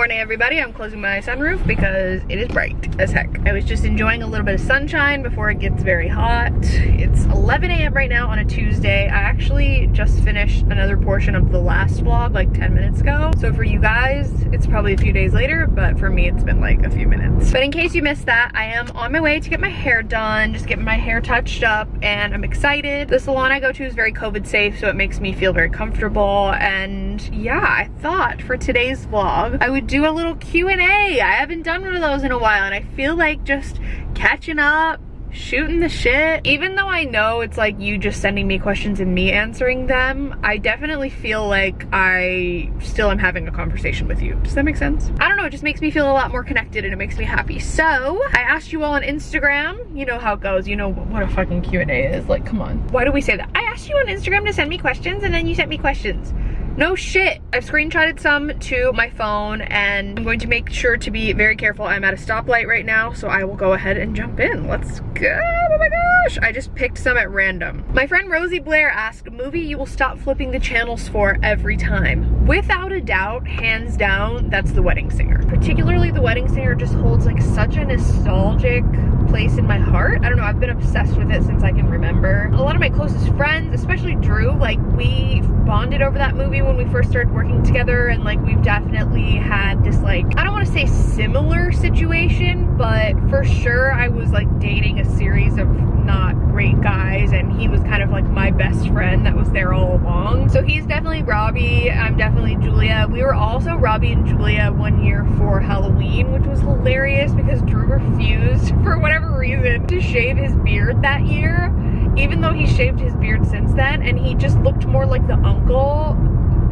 morning everybody. I'm closing my sunroof because it is bright as heck. I was just enjoying a little bit of sunshine before it gets very hot. It's 11 a.m. right now on a Tuesday. I actually just finished another portion of the last vlog like 10 minutes ago. So for you guys, it's probably a few days later, but for me it's been like a few minutes. But in case you missed that, I am on my way to get my hair done, just getting my hair touched up and I'm excited. The salon I go to is very COVID safe, so it makes me feel very comfortable. And yeah, I thought for today's vlog, I would do a little Q&A. I haven't done one of those in a while and I feel like just catching up, shooting the shit. Even though I know it's like you just sending me questions and me answering them, I definitely feel like I still am having a conversation with you. Does that make sense? I don't know, it just makes me feel a lot more connected and it makes me happy. So, I asked you all on Instagram, you know how it goes, you know what a fucking Q&A is, like come on. Why do we say that? I asked you on Instagram to send me questions and then you sent me questions. No shit. I've screenshotted some to my phone and I'm going to make sure to be very careful. I'm at a stoplight right now, so I will go ahead and jump in. Let's go. Oh my gosh. I just picked some at random. My friend Rosie Blair asked, movie you will stop flipping the channels for every time. Without a doubt, hands down, that's The Wedding Singer. Particularly The Wedding Singer just holds like such a nostalgic place in my heart. I don't know, I've been obsessed with it since I can remember. A lot of my closest friends, especially Drew, like we bonded over that movie when we first started working together and like we've definitely had this like, I don't want to say similar situation, but for sure I was like dating a series of not great guys and he was kind of like my best friend that was there all along. So he's definitely Robbie, I'm definitely Julia. We were also Robbie and Julia one year for Halloween, which was hilarious because Drew refused for whatever reason to shave his beard that year even though he shaved his beard since then and he just looked more like the uncle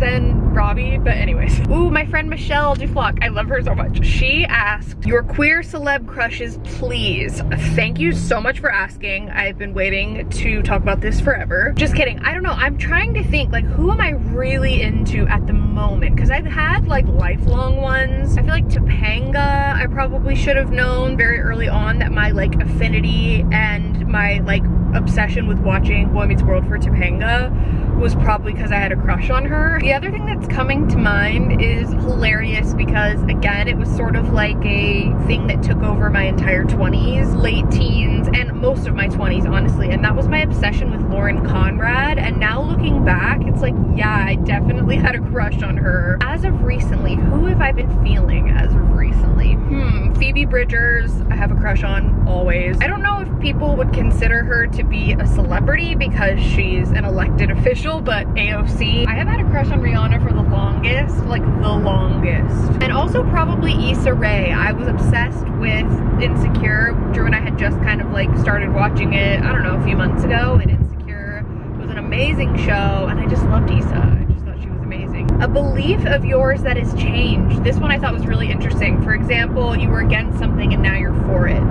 than Robbie, but anyways. Ooh, my friend Michelle Duflock, I love her so much. She asked, your queer celeb crushes, please. Thank you so much for asking. I've been waiting to talk about this forever. Just kidding, I don't know, I'm trying to think, like, who am I really into at the moment? Because I've had, like, lifelong ones. I feel like Topanga, I probably should have known very early on that my, like, affinity and my, like, obsession with watching Boy Meets World for Topanga was probably because I had a crush on her. The other thing that's coming to mind is hilarious because again, it was sort of like a thing that took over my entire 20s, late teens, and most of my 20s, honestly. And that was my obsession with Lauren Conrad. And now looking back, it's like, yeah, I definitely had a crush on her. As of recently, who have I been feeling as of recently? Hmm, Phoebe Bridgers, I have a crush on always. I don't know if people would consider her to be a celebrity because she's an elected official but AOC. I have had a crush on Rihanna for the longest, like the longest. And also probably Issa Rae. I was obsessed with Insecure. Drew and I had just kind of like started watching it, I don't know, a few months ago and Insecure was an amazing show and I just loved Issa. I just thought she was amazing. A belief of yours that has changed. This one I thought was really interesting. For example, you were against something and now you're for it.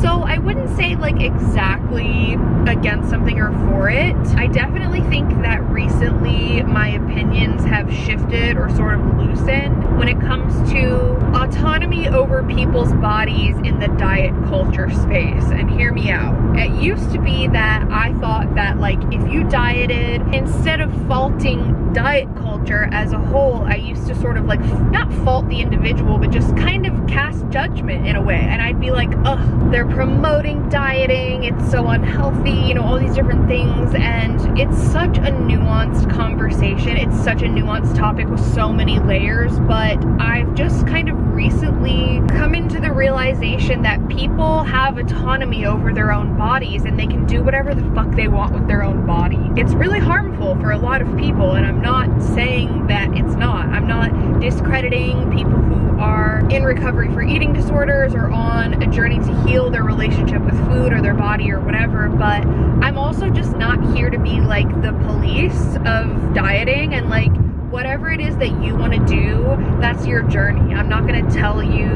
So I wouldn't say like exactly against something or for it. I definitely think that recently my opinions have shifted or sort of loosened when it comes to autonomy over people's bodies in the diet culture space. And hear me out. It used to be that I thought that like if you dieted, instead of faulting diet culture as a whole, I used to sort of like not fault the individual, but just kind of cast judgment in a way. And I'd be like, ugh, they're promoting dieting, it's so unhealthy, you know, all these different things. And it's such a nuanced conversation. It's such a nuanced topic with so many layers, but I've just kind of recently come into the realization that people have autonomy over their own bodies and they can do whatever the fuck they want with their own body. It's really harmful for a lot of people and I'm not saying that it's not. I'm not discrediting people who are in recovery for eating disorders or on a journey to heal their relationship with food or their body or whatever, but I'm also just not here to be like the police of dieting and like whatever it is that you want to do, that's your journey. I'm not going to tell you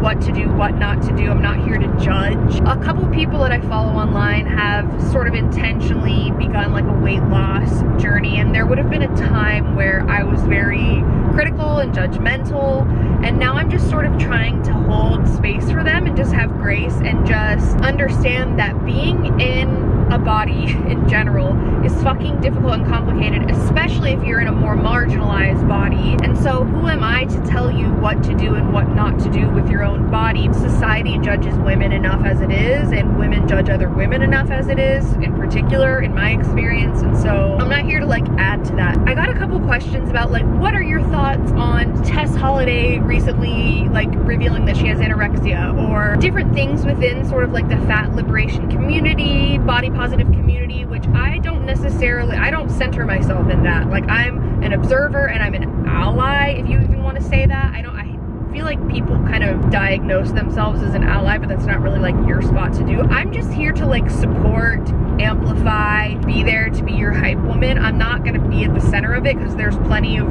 what to do, what not to do. I'm not here to judge. A couple people that I follow online have sort of intentionally begun like a weight loss journey and there would have been a time where I was very critical and judgmental and now I'm just sort of trying to hold space for them and just have grace and just understand that being in a body in general is fucking difficult and complicated, especially if you're in a more marginalized body. And so who am I to tell you what to do and what not to do with your own body? Society judges women enough as it is, and women judge other women enough as it is, in particular, in my experience. And so I'm not here to like add to that. I got a couple questions about like, what are your thoughts on Tess Holliday recently like revealing that she has anorexia or different things within sort of like the fat liberation community, body positive community, which I don't necessarily, I don't center myself in that. Like I'm an observer and I'm an ally, if you even want to say that. I don't, I feel like people kind of diagnose themselves as an ally, but that's not really like your spot to do. I'm just here to like support, amplify, be there to be your hype woman. I'm not gonna be at the center of it because there's plenty of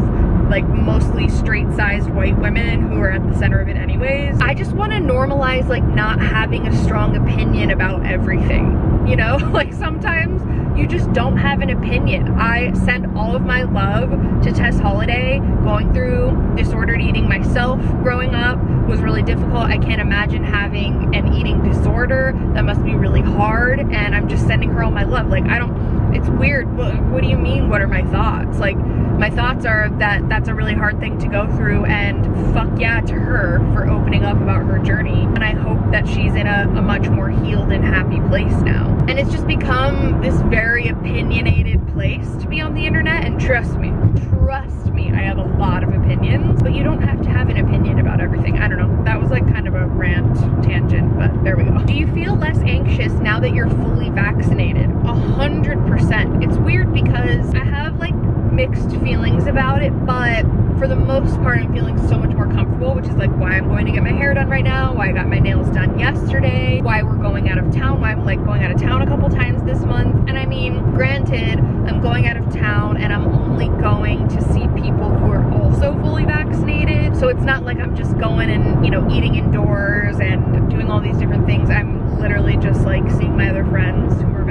like mostly straight sized white women who are at the center of it anyways. I just want to normalize like not having a strong opinion about everything, you know? like sometimes you just don't have an opinion. I send all of my love to Tess Holliday Going through disordered eating myself growing up was really difficult. I can't imagine having an eating disorder. That must be really hard. And I'm just sending her all my love. Like, I don't, it's weird. What, what do you mean? What are my thoughts? Like, my thoughts are that that's a really hard thing to go through and fuck yeah to her for opening up about her journey. And I hope that she's in a, a much more healed and happy place now. And it's just become this very opinionated place to be on the internet. And trust me, trust me, I have a lot of opinions, but you don't have to have an opinion about everything. I don't know. That was like kind of a rant tangent, but there we go. Do you feel less anxious now that you're fully vaccinated? A hundred percent. It's weird because I have like mixed feelings about it, but for the most part, I'm feeling so much more comfortable, which is like why I'm going to get my hair done right now, why I got my nails done yesterday, why we're going out of town, why I'm like going out of town a couple times this month. And I mean, granted, I'm going out of town and I'm only going to see people who are also fully vaccinated. So it's not like I'm just going and, you know, eating indoors and doing all these different things. I'm literally just like seeing my other friends who are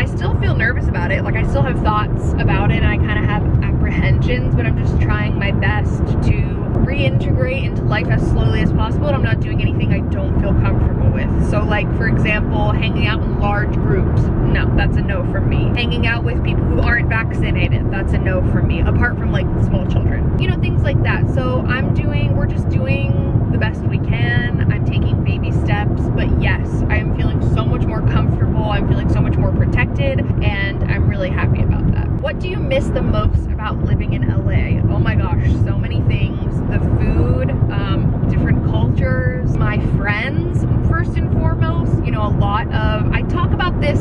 I still feel nervous about it. Like I still have thoughts about it and I kind of have apprehensions, but I'm just trying my best to reintegrate into life as slowly as possible and I'm not doing anything I don't feel comfortable with. So like for example, hanging out in large groups, no, that's a no from me. Hanging out with people who aren't vaccinated, that's a no from me, apart from like small children. You know, things like that. So I'm doing, we're just doing the best we can. I'm taking baby steps, but yes, I am feeling so much more comfortable. I'm feeling so much more protected and I'm really happy about that. What do you miss the most about living in LA? Oh my gosh, so many things. The food, um, different cultures, my friends, first and foremost. You know, a lot of, I talk about this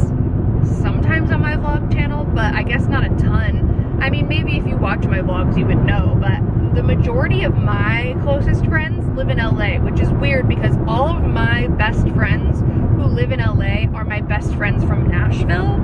sometimes on my vlog channel, but I guess not a ton. I mean, maybe if you watch my vlogs, you would know, but the majority of my closest friends live in LA, which is weird because all of my best friends who live in LA are my best friends from Nashville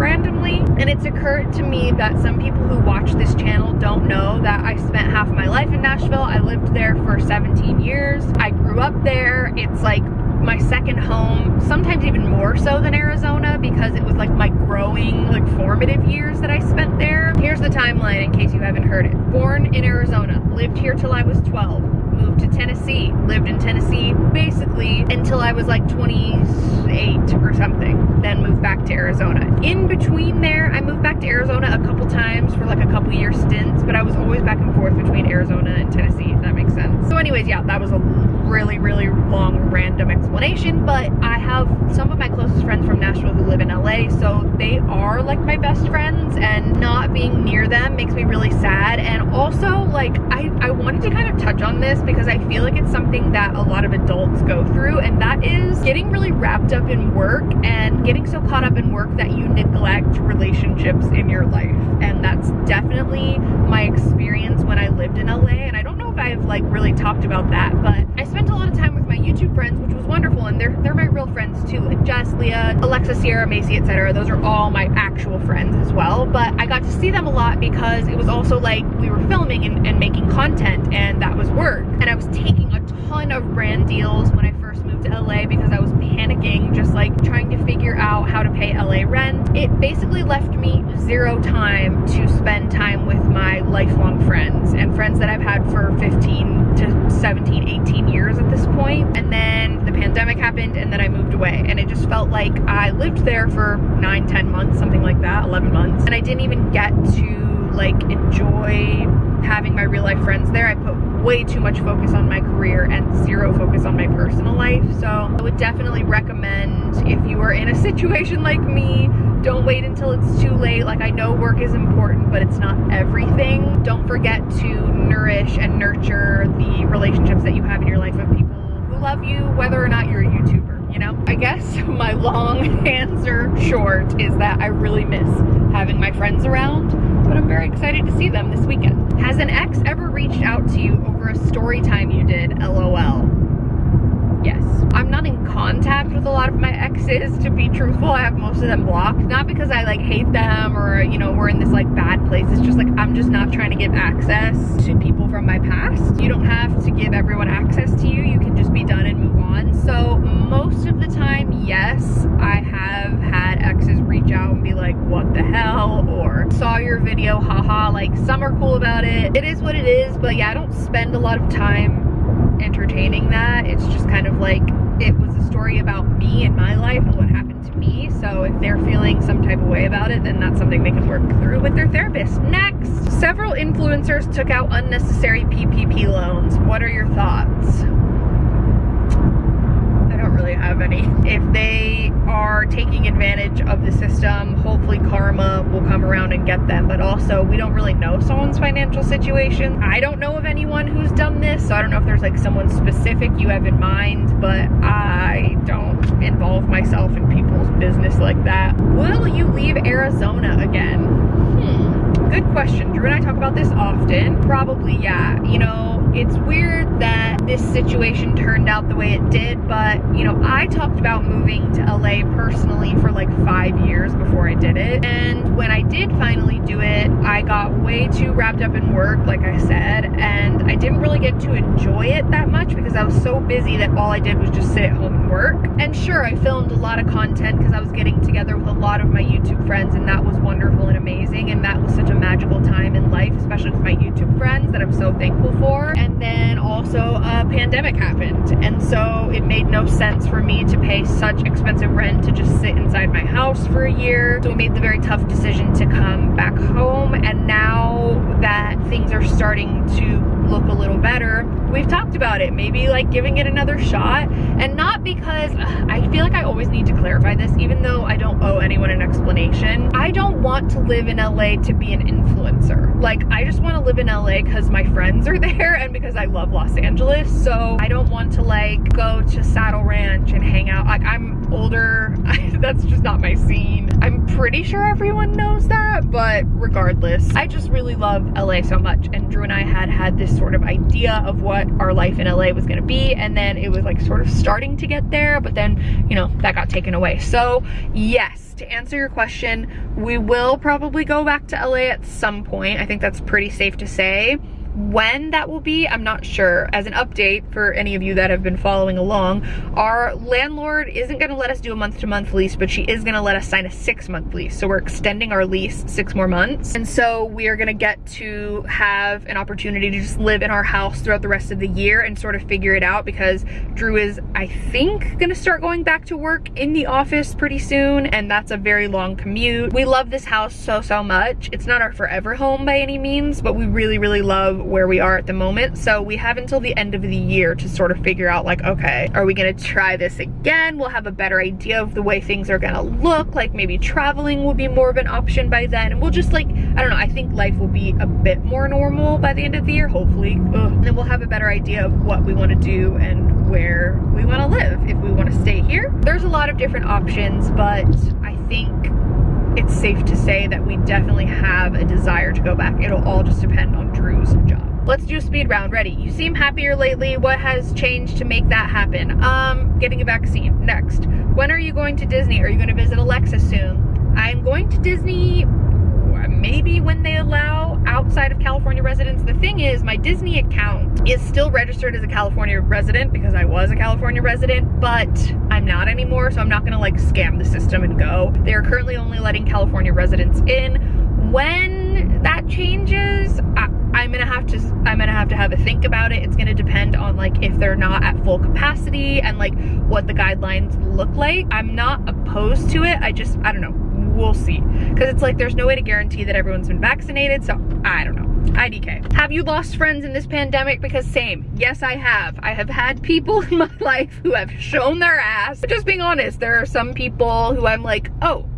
randomly. And it's occurred to me that some people who watch this channel don't know that I spent half my life in Nashville. I lived there for 17 years. I grew up there. It's like my second home, sometimes even more so than Arizona because it was like my growing, like formative years that I spent there. Here's the timeline in case you haven't heard it. Born in Arizona, lived here till I was 12, moved to Tennessee, lived in Tennessee basically until I was like 28 or something, then moved back to Arizona. In between there, I moved back to Arizona a couple times for like a couple year stints, but I was always back and forth between Arizona and Tennessee, if that makes sense. So anyways, yeah, that was a really, really long random explanation, but I have some of my closest friends from Nashville who live in LA, so they are like my best friends and not being near them makes me really sad. And also like, I, I wanted to kind of touch on this because I feel like it's something that a lot of adults go through and that is getting really wrapped up in work and getting so caught up in work that you neglect relationships in your life. And that's definitely my experience when I lived in LA and I don't I've like really talked about that, but I spent a lot of time with my YouTube friends, which was wonderful, and they're they're my real friends too, like Jess, Leah, Alexa, Sierra, Macy, etc. Those are all my actual friends as well. But I got to see them a lot because it was also like we were filming and, and making content, and that was work. And I was taking a ton of brand deals when I to LA because I was panicking, just like like trying to figure out how to pay LA rent. It basically left me zero time to spend time with my lifelong friends and friends that I've had for 15 to 17, 18 years at this point. And then the pandemic happened and then I moved away and it just felt like I lived there for nine, 10 months, something like that, 11 months. And I didn't even get to like enjoy having my real life friends there. I put way too much focus on my career and zero focus on my personal life. So I would definitely recommend if you are in a situation like me, don't wait until it's too late. Like I know work is important, but it's not everything. Don't forget to nourish and nurture the relationships that you have in your life of people who love you, whether or not you're a YouTuber, you know? I guess my long answer short is that I really miss having my friends around, but I'm very excited to see them this weekend. Has an ex ever reached out to you over a story time you did, LOL? Yes. I'm not in contact with a lot of my exes, to be truthful. I have most of them blocked. Not because I like hate them or, you know, we're in this like bad place. It's just like, I'm just not trying to give access to people from my past. You don't have to give everyone access to you. You can just be done and move on. So most of the time, yes, I have had exes reach out and be like, what the hell? Or saw your video, haha, like some are cool about it. It is what it is, but yeah, I don't spend a lot of time entertaining that. It's just kind of like it was a story about me and my life and what happened to me. So if they're feeling some type of way about it, then that's something they can work through with their therapist. Next, several influencers took out unnecessary PPP loans. What are your thoughts? I don't really have any. If they are taking advantage of the system, hopefully karma will come around and get them. But also, we don't really know someone's financial situation. I don't know of anyone who's done this, so I don't know if there's like someone specific you have in mind, but I don't involve myself in people's business like that. Will you leave Arizona again? Hmm, good question. Drew and I talk about this often. Probably, yeah. You know, it's weird that this situation turned out the way it did, but you know, I talked about moving to LA personally for like five years before I did it. And when I did finally do it, I got way too wrapped up in work, like I said, and I didn't really get to enjoy it that much because I was so busy that all I did was just sit at home and work. And sure, I filmed a lot of content because I was getting together with a lot of my YouTube friends and that was wonderful and amazing. And that was such a magical time in life, especially with my YouTube friends that I'm so thankful for. And then also a pandemic happened. And so it made no sense for me to pay such expensive rent to just sit inside my house for a year. So we made the very tough decision to come back home. And now that things are starting to look a little better. We've talked about it. Maybe like giving it another shot. And not because ugh, I feel like I always need to clarify this even though I don't owe anyone an explanation. I don't want to live in LA to be an influencer. Like I just want to live in LA because my friends are there and because I love Los Angeles. So I don't want to like go to Saddle Ranch and hang out. Like I'm older. That's just not my scene. I'm pretty sure everyone knows that but regardless I just really love LA so much. And Drew and I had had this sort of idea of what our life in LA was gonna be and then it was like sort of starting to get there but then you know that got taken away. So yes to answer your question we will probably go back to LA at some point. I think that's pretty safe to say when that will be, I'm not sure. As an update for any of you that have been following along, our landlord isn't gonna let us do a month-to-month lease, but she is gonna let us sign a six-month lease. So we're extending our lease six more months. And so we are gonna get to have an opportunity to just live in our house throughout the rest of the year and sort of figure it out because Drew is, I think, gonna start going back to work in the office pretty soon, and that's a very long commute. We love this house so, so much. It's not our forever home by any means, but we really, really love where we are at the moment. So we have until the end of the year to sort of figure out like, okay, are we gonna try this again? We'll have a better idea of the way things are gonna look. Like maybe traveling will be more of an option by then. And we'll just like, I don't know, I think life will be a bit more normal by the end of the year, hopefully. Ugh. And then we'll have a better idea of what we wanna do and where we wanna live. If we wanna stay here, there's a lot of different options, but I think it's safe to say that we definitely have a desire to go back. It'll all just depend on Drew's job. Let's do a speed round. Ready? You seem happier lately. What has changed to make that happen? Um, getting a vaccine. Next. When are you going to Disney? Are you going to visit Alexa soon? I'm going to Disney maybe when they allow outside of California residents. The thing is, my Disney account is still registered as a California resident because I was a California resident, but I'm not anymore, so I'm not gonna like scam the system and go. They're currently only letting California residents in. When that changes, I, I'm gonna have to I'm gonna have to have a think about it. It's gonna depend on like if they're not at full capacity and like what the guidelines look like. I'm not opposed to it. I just I don't know. We'll see. Because it's like there's no way to guarantee that everyone's been vaccinated, so I don't know. IDK. Have you lost friends in this pandemic? Because same. Yes, I have. I have had people in my life who have shown their ass. But just being honest, there are some people who I'm like, oh,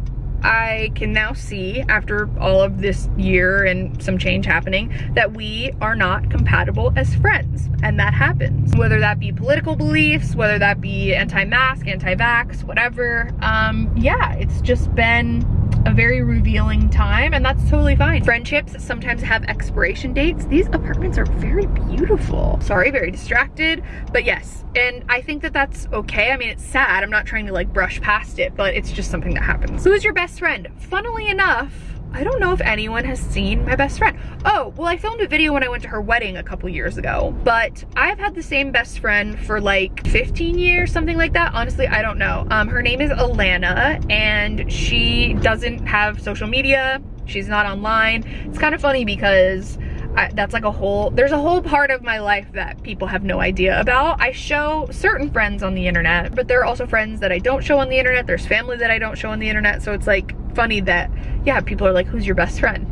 I can now see after all of this year and some change happening that we are not compatible as friends and that happens. Whether that be political beliefs, whether that be anti-mask, anti-vax, whatever. Um, yeah, it's just been a very revealing time and that's totally fine. Friendships sometimes have expiration dates. These apartments are very beautiful. Sorry, very distracted, but yes. And I think that that's okay. I mean, it's sad. I'm not trying to like brush past it, but it's just something that happens. Who is your best friend? Funnily enough, I don't know if anyone has seen my best friend. Oh, well I filmed a video when I went to her wedding a couple years ago, but I've had the same best friend for like 15 years, something like that. Honestly, I don't know. Um, her name is Alana and she doesn't have social media. She's not online. It's kind of funny because I, that's like a whole, there's a whole part of my life that people have no idea about. I show certain friends on the internet, but there are also friends that I don't show on the internet. There's family that I don't show on the internet. So it's like funny that, yeah, people are like, who's your best friend?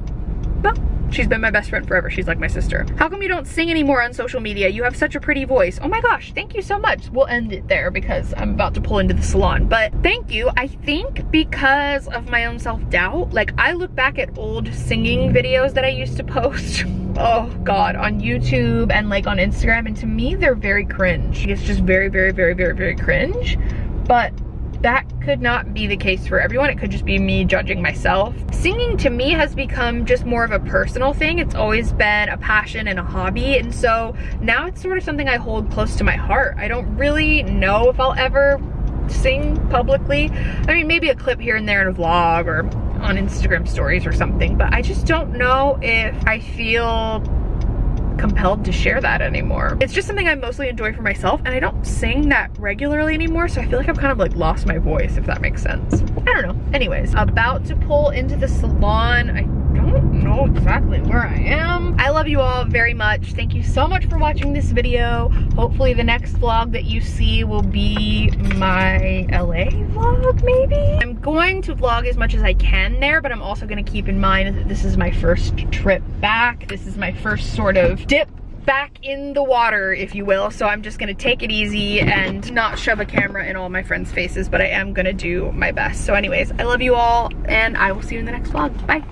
Well, she's been my best friend forever. She's like my sister. How come you don't sing anymore on social media? You have such a pretty voice. Oh my gosh, thank you so much. We'll end it there because I'm about to pull into the salon. But thank you. I think because of my own self-doubt, like I look back at old singing videos that I used to post oh god on youtube and like on instagram and to me they're very cringe it's just very very very very very cringe but that could not be the case for everyone. It could just be me judging myself. Singing to me has become just more of a personal thing. It's always been a passion and a hobby. And so now it's sort of something I hold close to my heart. I don't really know if I'll ever sing publicly. I mean, maybe a clip here and there in a vlog or on Instagram stories or something, but I just don't know if I feel compelled to share that anymore. It's just something I mostly enjoy for myself and I don't sing that regularly anymore so I feel like I've kind of like lost my voice if that makes sense. I don't know. Anyways, about to pull into the salon. I don't know exactly where I am. I love you all very much. Thank you so much for watching this video. Hopefully the next vlog that you see will be my LA vlog maybe? I'm going to vlog as much as I can there, but I'm also gonna keep in mind that this is my first trip back. This is my first sort of dip back in the water, if you will. So I'm just gonna take it easy and not shove a camera in all my friends' faces, but I am gonna do my best. So anyways, I love you all and I will see you in the next vlog. Bye.